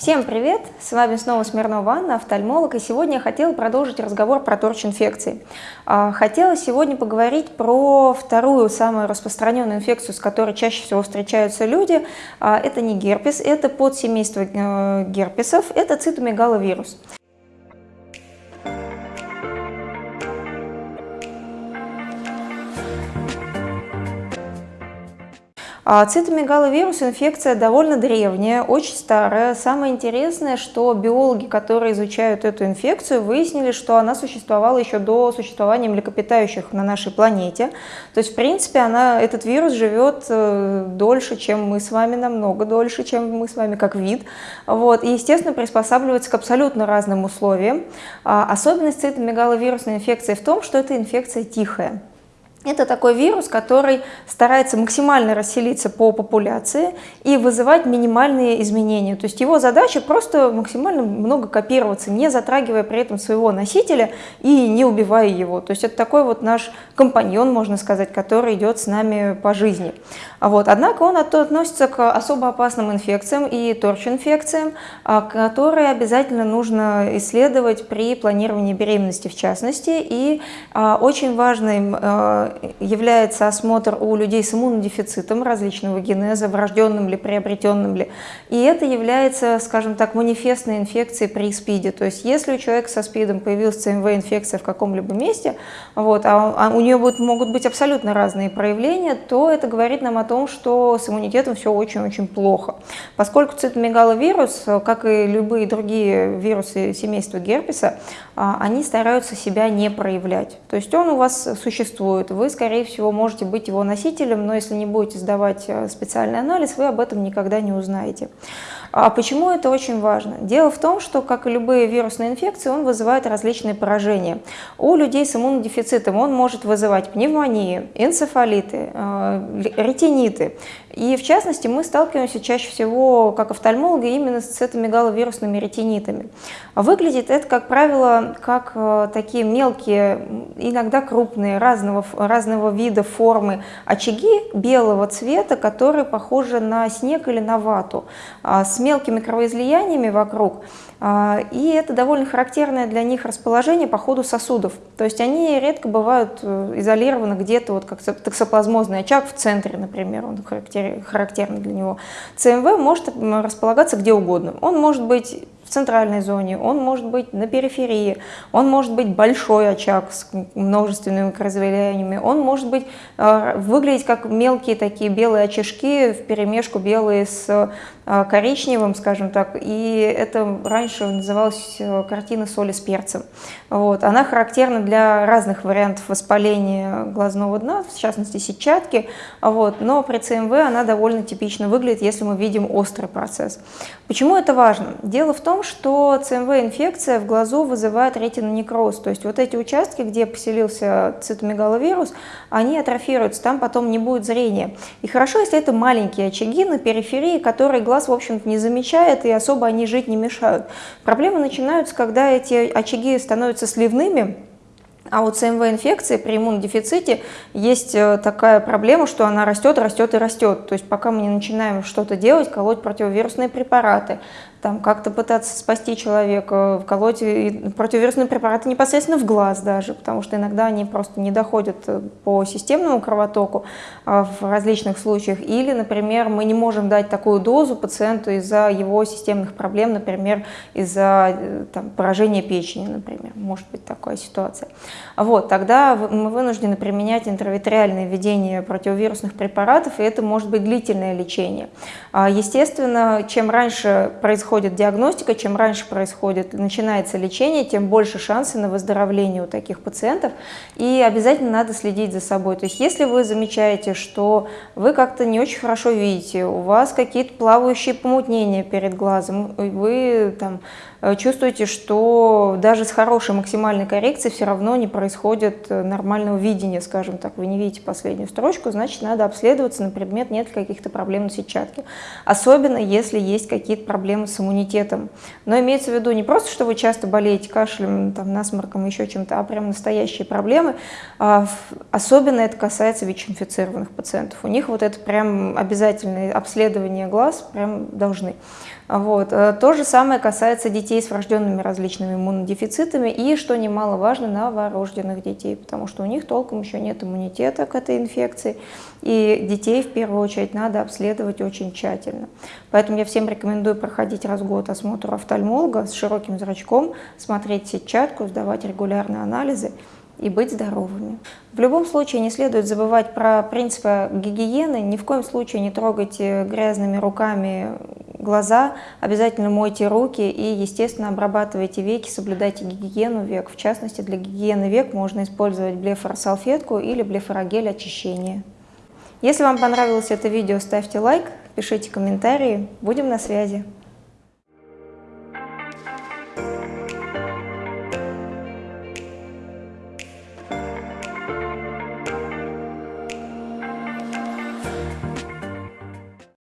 Всем привет! С вами снова Смирнова Анна, офтальмолог, и сегодня я хотела продолжить разговор про торч-инфекции. А, хотела сегодня поговорить про вторую самую распространенную инфекцию, с которой чаще всего встречаются люди. А, это не герпес, это подсемейство э, герпесов, это цитомегаловирус. А цитомегаловирус инфекция довольно древняя, очень старая. Самое интересное, что биологи, которые изучают эту инфекцию, выяснили, что она существовала еще до существования млекопитающих на нашей планете. То есть, в принципе, она, этот вирус живет э, дольше, чем мы с вами, намного дольше, чем мы с вами как вид. Вот. И, естественно, приспосабливается к абсолютно разным условиям. А особенность цитомегаловирусной инфекции в том, что эта инфекция тихая. Это такой вирус, который старается максимально расселиться по популяции и вызывать минимальные изменения. То есть его задача просто максимально много копироваться, не затрагивая при этом своего носителя и не убивая его. То есть это такой вот наш компаньон, можно сказать, который идет с нами по жизни. Вот. Однако он относится к особо опасным инфекциям и торч-инфекциям, а, которые обязательно нужно исследовать при планировании беременности в частности. И а, очень важным а, является осмотр у людей с иммунодефицитом различного генеза, врожденным ли, приобретенным ли. И это является, скажем так, манифестной инфекцией при СПИДе. То есть если у человека со СПИДом появилась ЦМВ-инфекция в каком-либо месте, вот, а, а у нее будут, могут быть абсолютно разные проявления, то это говорит нам о том, что с иммунитетом все очень-очень плохо. Поскольку цитомегаловирус, как и любые другие вирусы семейства герпеса, а, они стараются себя не проявлять. То есть он у вас существует, вы, скорее всего, можете быть его носителем, но если не будете сдавать э, специальный анализ, вы об этом никогда не узнаете. А почему это очень важно? Дело в том, что, как и любые вирусные инфекции, он вызывает различные поражения. У людей с иммунодефицитом он может вызывать пневмонии, энцефалиты, э, ретиниты. И в частности мы сталкиваемся чаще всего, как офтальмологи, именно с цитомегаловирусными ретинитами. Выглядит это, как правило, как э, такие мелкие, иногда крупные, разного, разного вида формы очаги белого цвета, которые похожи на снег или на вату, а, с мелкими кровоизлияниями вокруг. А, и это довольно характерное для них расположение по ходу сосудов. То есть они редко бывают э, изолированы где-то, вот как токсоплазмозный очаг в центре, например, он характерный для него. ЦМВ может располагаться где угодно. Он может быть в центральной зоне, он может быть на периферии, он может быть большой очаг с множественными микроизлияниями, он может быть, э, выглядеть как мелкие такие белые очажки в перемешку белые с Э, коричневым, скажем так, и это раньше называлась э, картина соли с перцем. Вот. Она характерна для разных вариантов воспаления глазного дна, в частности сетчатки, вот. но при ЦМВ она довольно типично выглядит, если мы видим острый процесс. Почему это важно? Дело в том, что ЦМВ-инфекция в глазу вызывает ретинонекроз, то есть вот эти участки, где поселился цитомегаловирус, они атрофируются, там потом не будет зрения. И хорошо, если это маленькие очаги на периферии, которые глаз в общем-то, не замечает, и особо они жить не мешают. Проблемы начинаются, когда эти очаги становятся сливными, а у ЦМВ-инфекции при иммунодефиците есть э, такая проблема, что она растет, растет и растет. То есть пока мы не начинаем что-то делать, колоть противовирусные препараты, там как-то пытаться спасти человека, вколоть противовирусные препараты непосредственно в глаз даже, потому что иногда они просто не доходят э, по системному кровотоку а, в различных случаях. Или, например, мы не можем дать такую дозу пациенту из-за его системных проблем, например, из-за э, поражения печени, например, может быть такая ситуация. Вот, тогда мы вынуждены применять интравитреальное введение противовирусных препаратов, и это может быть длительное лечение. А, естественно, чем раньше происходит диагностика, чем раньше происходит, начинается лечение, тем больше шансы на выздоровление у таких пациентов. И обязательно надо следить за собой. То есть если вы замечаете, что вы как-то не очень хорошо видите, у вас какие-то плавающие помутнения перед глазом, вы там Э, чувствуете, что даже с хорошей максимальной коррекцией все равно не происходит э, нормального видения, скажем так, вы не видите последнюю строчку, значит, надо обследоваться на предмет, нет каких-то проблем на сетчатке. Особенно, если есть какие-то проблемы с иммунитетом. Но имеется в виду не просто, что вы часто болеете кашлем, там, насморком, еще чем-то, а прям настоящие проблемы. А, особенно это касается ВИЧ-инфицированных пациентов. У них вот это прям обязательное обследование глаз прям должны. Вот. Э, то же самое касается детей с врожденными различными иммунодефицитами и, что немаловажно, новорожденных детей, потому что у них толком еще нет иммунитета к этой инфекции, и детей в первую очередь надо обследовать очень тщательно. Поэтому я всем рекомендую проходить раз в год осмотр офтальмолога с широким зрачком, смотреть сетчатку, сдавать регулярные анализы и быть здоровыми. В любом случае не следует забывать про принципы гигиены, ни в коем случае не трогайте грязными руками глаза, обязательно мойте руки и, естественно, обрабатывайте веки, соблюдайте гигиену век. В частности, для гигиены век можно использовать блефоросалфетку или блефорогель очищения. Если вам понравилось это видео, ставьте лайк, пишите комментарии, будем на связи.